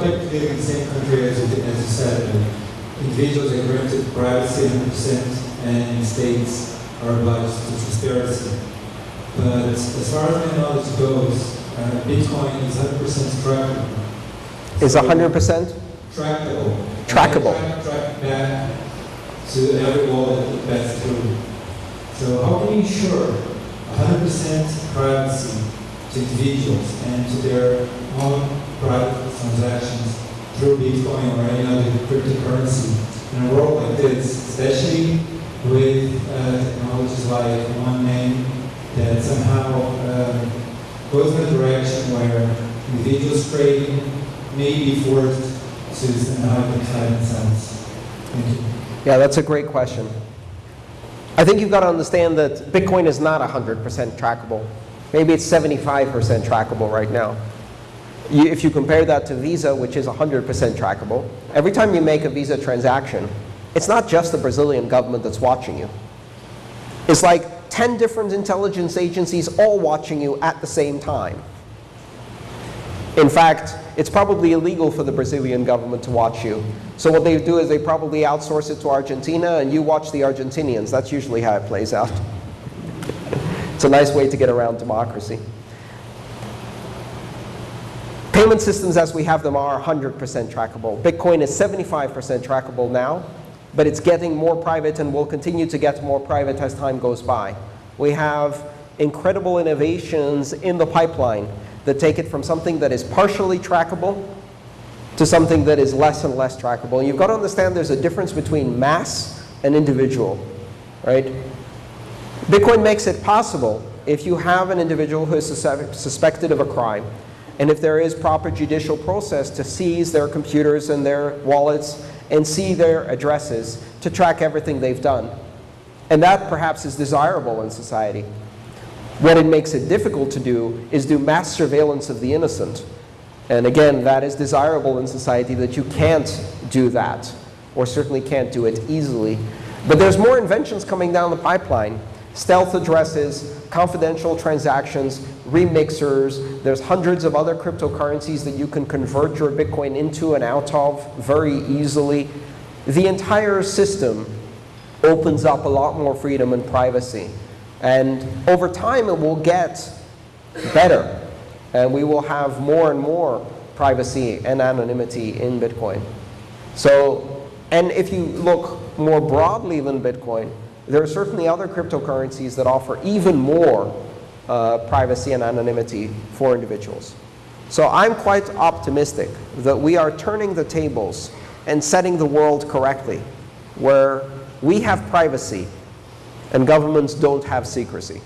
like to live in the same country as you, as you said. Individuals are granted privacy 100% and states are obliged to transparency. But as far as my knowledge goes, uh, Bitcoin is 100% trackable. Is 100%? Trackable. Trackable. Track, track back to every wallet it passes through. So how can you ensure 100% privacy to individuals and to their own private Bitcoin or any other cryptocurrency in a world like this, especially with uh, technologies like one name that somehow uh, goes in a direction where individuals trading may be forced to somehow identify themselves. Thank you. Yeah, that's a great question. I think you've got to understand that Bitcoin is not 100% trackable. Maybe it's 75% trackable right now. You, if you compare that to Visa, which is 100% trackable, every time you make a Visa transaction, it's not just the Brazilian government that's watching you. It's like 10 different intelligence agencies all watching you at the same time. In fact, it's probably illegal for the Brazilian government to watch you. So what they do is they probably outsource it to Argentina, and you watch the Argentinians. That's usually how it plays out. It's a nice way to get around democracy. Payment systems as we have them are 100% trackable. Bitcoin is 75% trackable now, but it's getting more private and will continue to get more private as time goes by. We have incredible innovations in the pipeline that take it from something that is partially trackable to something that is less and less trackable. And you've got to understand there's a difference between mass and individual, right? Bitcoin makes it possible if you have an individual who is suspected of a crime, and if there is proper judicial process to seize their computers and their wallets and see their addresses to track everything they've done. And that perhaps is desirable in society. What it makes it difficult to do is do mass surveillance of the innocent. And again, that is desirable in society that you can't do that, or certainly can't do it easily. But there's more inventions coming down the pipeline. Stealth addresses, confidential transactions, remixers. There's hundreds of other cryptocurrencies that you can convert your Bitcoin into and out of very easily. The entire system opens up a lot more freedom and privacy. And over time, it will get better. And we will have more and more privacy and anonymity in Bitcoin. So, and if you look more broadly than Bitcoin, there are certainly other cryptocurrencies that offer even more uh, privacy and anonymity for individuals. So I'm quite optimistic that we are turning the tables and setting the world correctly, where we have privacy and governments don't have secrecy.